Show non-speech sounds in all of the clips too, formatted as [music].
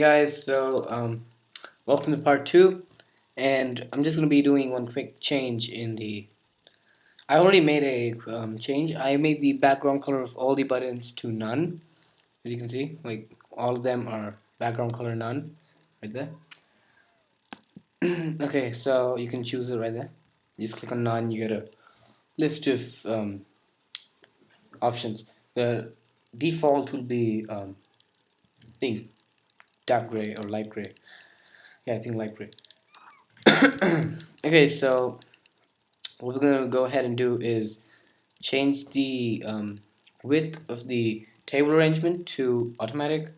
guys so um, welcome to part two and I'm just gonna be doing one quick change in the I already made a um, change. I made the background color of all the buttons to none. As you can see like all of them are background color none right there. [clears throat] Okay so you can choose it right there. You just click on none you get a list of um, options. The default will be um, think dark gray or light gray. Yeah I think light gray. [coughs] Okay so what we're gonna go ahead and do is change the um, width of the table arrangement to automatic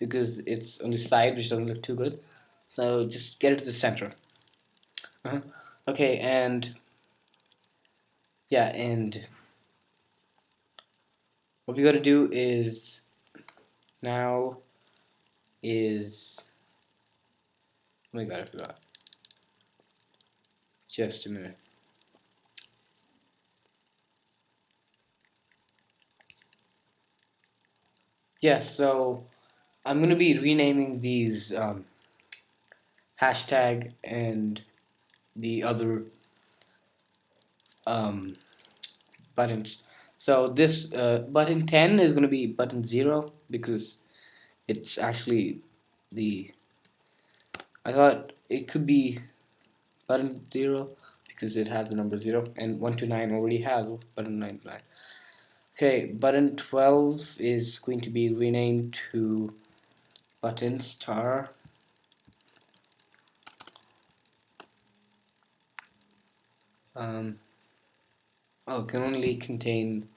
because it's on the side which doesn't look too good. So just get it to the center. Uh -huh. okay and yeah and what we gotta do is now is oh my god I forgot just a minute. Yeah so I'm gonna be renaming these um, hashtag and the other um, buttons. So this uh, button 10 is gonna be button 0 because it's actually the I thought it could be button 0 because it has the number 0 and 1 to 9 already has button 9 9 okay button 12 is going to be renamed to button star. Um, oh can only contain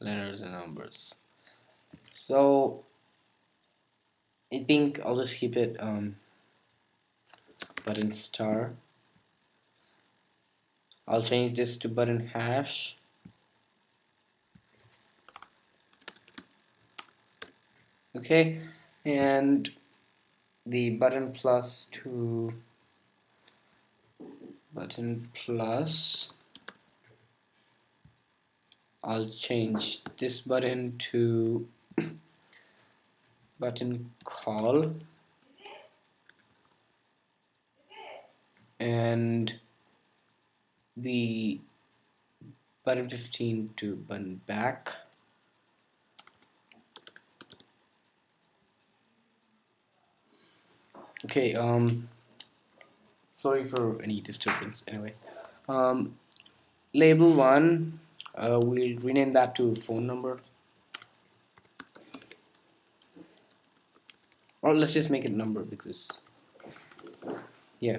letters and numbers. So I think I'll just keep it um, button star. I'll change this to button hash. Okay and the button plus to button plus. I'll change this button to button call. And the button 15 to button back. Okay um sorry for any disturbance anyway um label one uh, we'll rename that to phone number let's just make it number because yeah.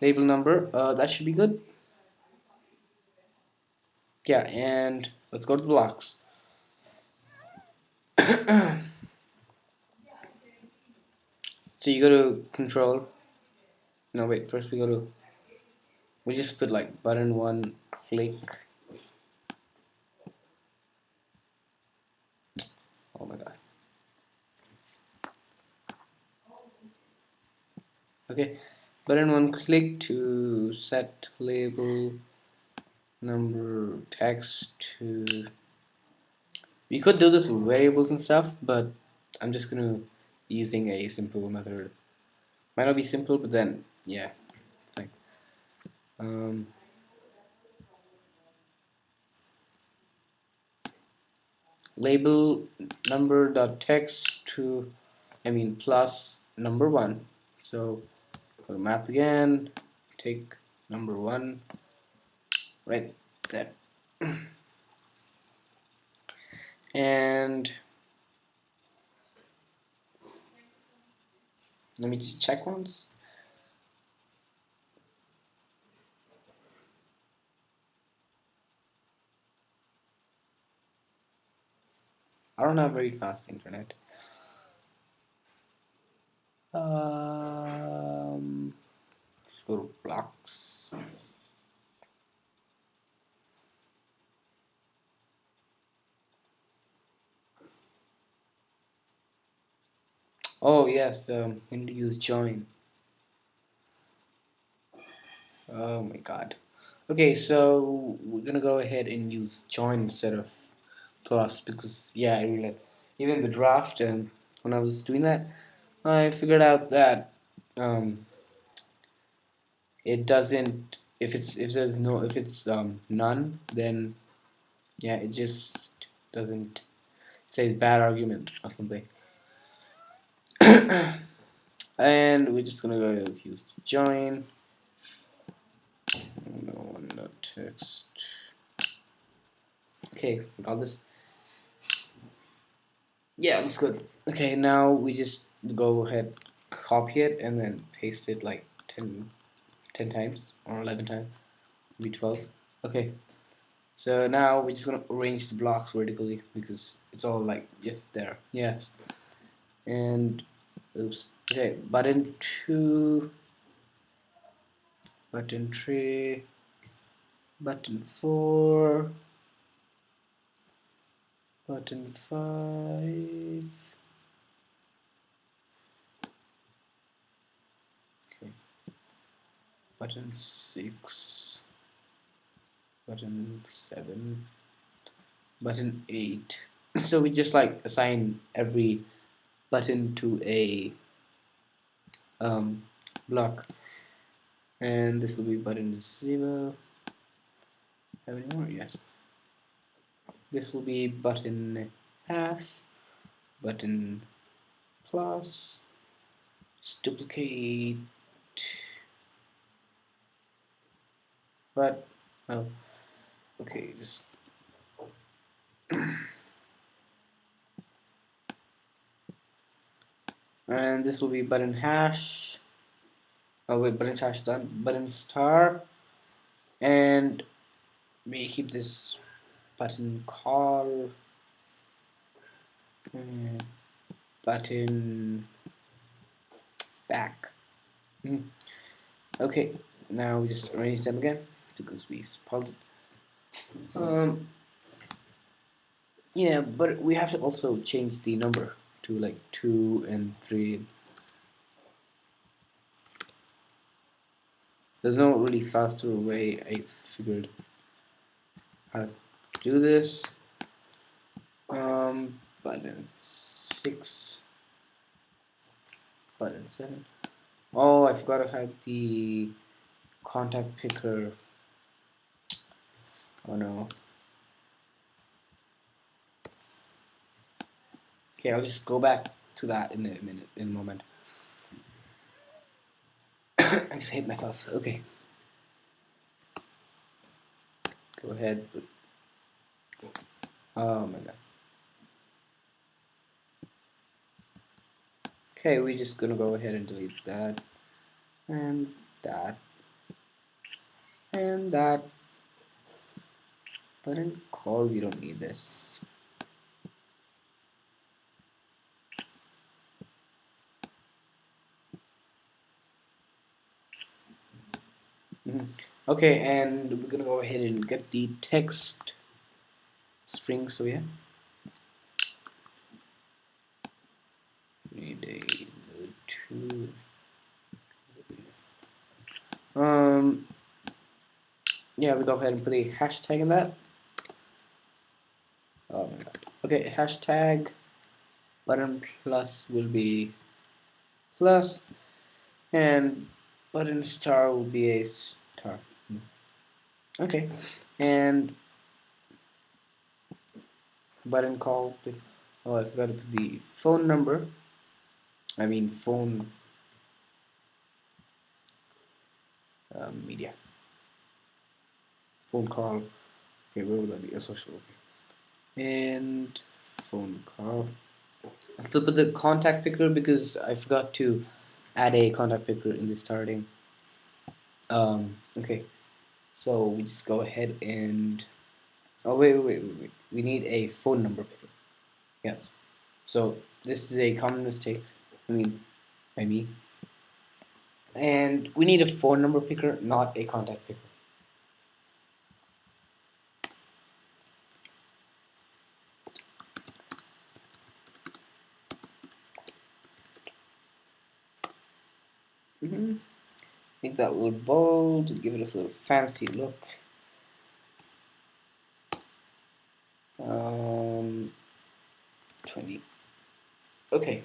Label number uh, that should be good. Yeah and let's go to blocks. [coughs] So you go to control. No wait first we go to we just put like button one click oh my god okay. Button one click to set label number text to we could do this with variables and stuff but I'm just gonna using a simple method. Might not be simple but then yeah it's um, label number dot text to I mean plus number one. So go to math again. Take number one. Right there [clears throat] and let me just check once. I don't have very fast internet. Um, so blocks. Oh yes, um, to use join. Oh my god. Okay, so we're gonna go ahead and use join instead of plus because yeah, I really even the draft and um, when I was doing that I figured out that um, it doesn't if it's if there's no if it's um, none then yeah it just doesn't say bad argument or something. [coughs] And we're just gonna go use join. No not text. Okay got this. Yeah that's good. Okay now we just go ahead copy it and then paste it like 10 10 times or 11 times maybe 12 okay. So now we're just gonna arrange the blocks vertically because it's all like just there. Yes and oops. Okay button 2 button 3 button 4 button 5 button 6 button 7 button 8 [laughs] so we just like assign every button to a um, block. And this will be button 0 have any more? yes. This will be button hash button plus duplicate but oh okay just [coughs] and this will be button hash. Oh wait button hash done button star. And we keep this button call. Button back. Mm. okay now we just arrange them again because we spoiled it. Um, yeah, but we have to also change the number to like 2 and 3. There's no really faster way I figured how to do this. Um, button 6, button 7. Oh, I forgot to have the contact picker Oh no. Okay, I'll just go back to that in a minute, in a moment. [coughs] I just hate myself. Okay. Go ahead. Oh my god. Okay, we're just gonna go ahead and delete that. And that. And that. But in call, we don't need this. Mm -hmm. Okay, and we're gonna go ahead and get the text string. So yeah, need a two. Um, yeah, we go ahead and put a hashtag in that. Oh. Okay, hashtag button plus will be plus and button star will be a star. Okay, and button call. Oh, I forgot to put the phone number. I mean phone um, media. Phone call. Okay, where would that be? A social. Okay and phone call. Still put the contact picker because I forgot to add a contact picker in the starting. Um, okay, so we just go ahead and oh wait, wait, wait, wait, we need a phone number picker. Yes, so this is a common mistake. I mean, by me. And we need a phone number picker, not a contact picker. Mm -hmm. Make that a little bold, give it a little fancy look. Um, 20. Okay.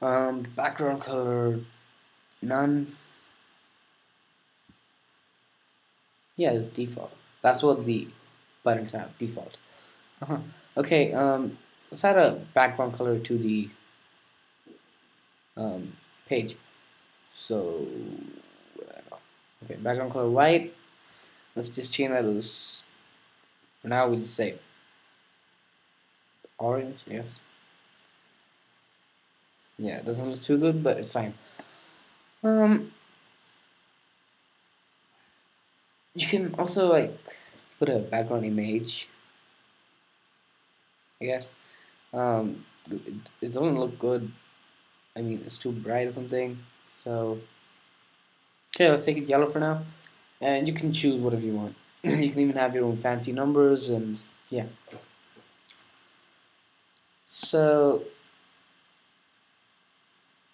Um, background color, none. Yeah, it's default. That's what the buttons have, default. Uh -huh. Okay, um, let's add a background color to the um, page. So, okay, background color white. Let's just change that as, for now we just say orange, yes. Yeah, it doesn't look too good, but it's fine. Um, you can also like put a background image I guess um, it, it doesn't look good I mean it's too bright or something. So okay let's take it yellow for now. And you can choose whatever you want. [laughs] You can even have your own fancy numbers and yeah. So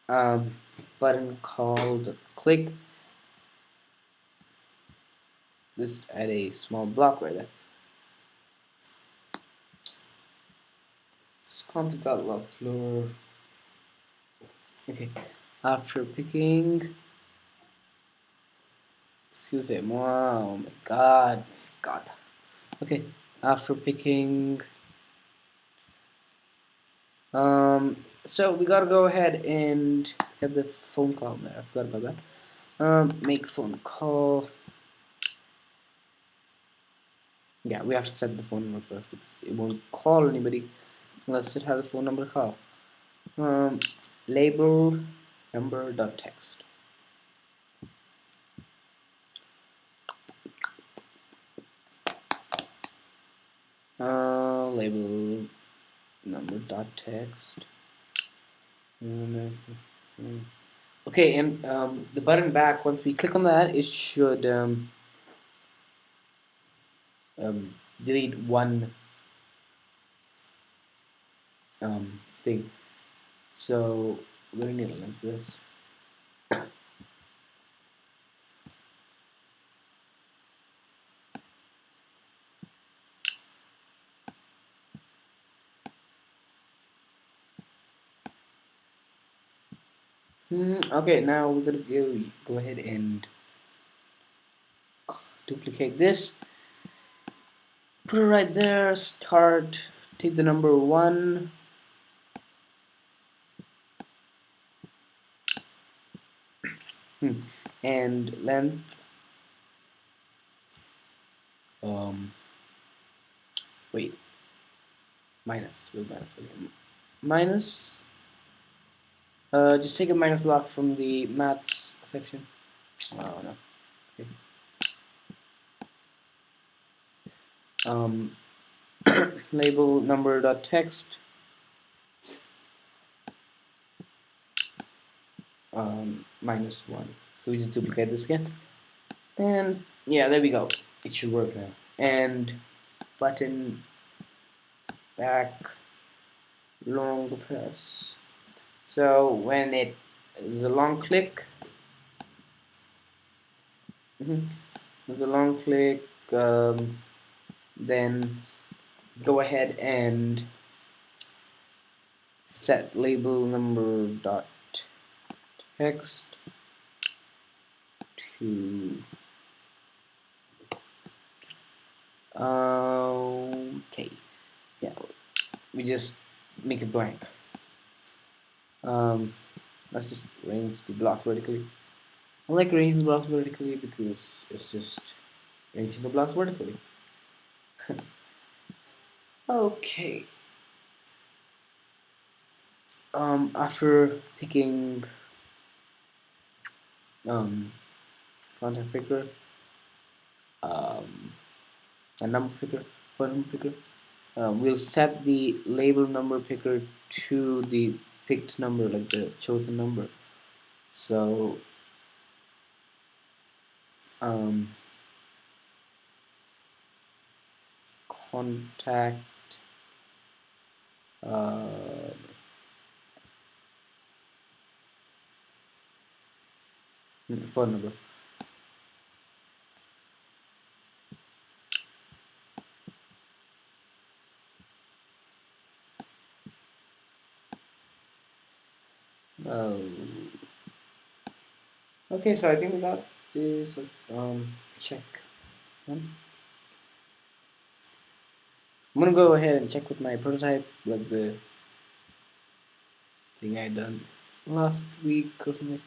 um, button called click. Just add a small block right there. Let's that lot. Okay, after picking, excuse me, wow, oh my god, god. Okay, after picking, um, so we gotta go ahead and get the phone call there. I forgot about that. Um, make phone call. yeah we have to set the phone number first because it won't call anybody unless it has a phone number call um, label number dot text uh, label number dot text okay and um, the button back once we click on that it should um, um, delete one um, thing. So we're going to analyze this. Hmm, okay, now we're going to go, go ahead and duplicate this. Put it right there, start, take the number 1, and length? Um wait. Minus. With minus okay. minus? Uh, just take a minus block from the maths section. Oh no okay. Um, [coughs] label number dot text. Um, minus one. So we just duplicate this again, and yeah, there we go. It should work now. And button back long press. So when it the long click, mm -hmm, with the long click. Um, then go ahead and set label number dot text to okay. Yeah we just make it blank. Um, let's just arrange the block vertically. I like arranging the blocks vertically because it's just arranging the blocks vertically. [laughs] Okay. Um, after picking um, contact picker, um, a number picker, phone number picker, um, we'll set the label number picker to the picked number, like the chosen number. So, um, contact uh, phone number Um, okay, so I think we got this. Um, check. I'm gonna go ahead and check with my prototype, like the thing I done last week or something.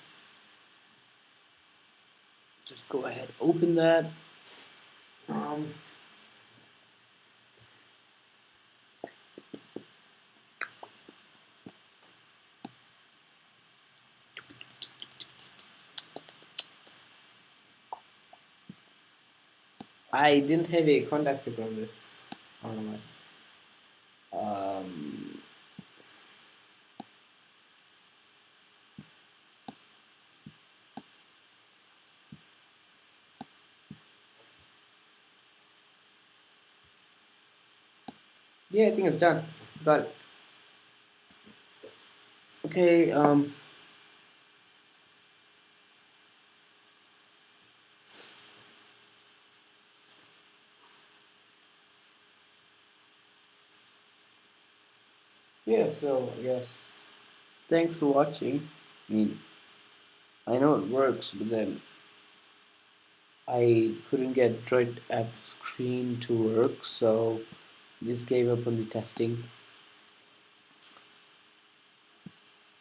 Just go ahead, open that. Um, I didn't have a contact pic on this. I don't know. Um, yeah, I think it's done. Got it. Okay, um, yeah, so guess thanks for watching. I mean, I know it works, but then I couldn't get Droid at screen to work, so just gave up on the testing.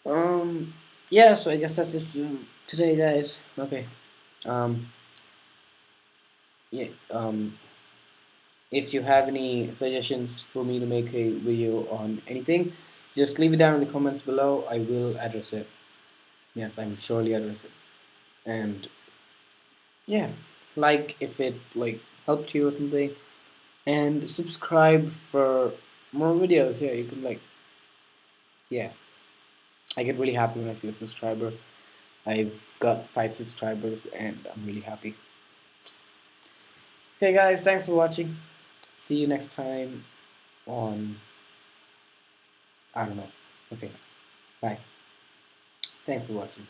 Um, yeah, so I guess that's it for today, guys. Okay. Um, yeah, um, if you have any suggestions for me to make a video on anything, just leave it down in the comments below. I will address it. Yes, I'm surely address it. And yeah, like if it like helped you or something, and subscribe for more videos. Yeah, you can like, yeah. I get really happy when I see a subscriber. I've got five subscribers and I'm really happy. Okay guys, thanks for watching. See you next time on, I don't know. Okay, bye. Thanks for watching.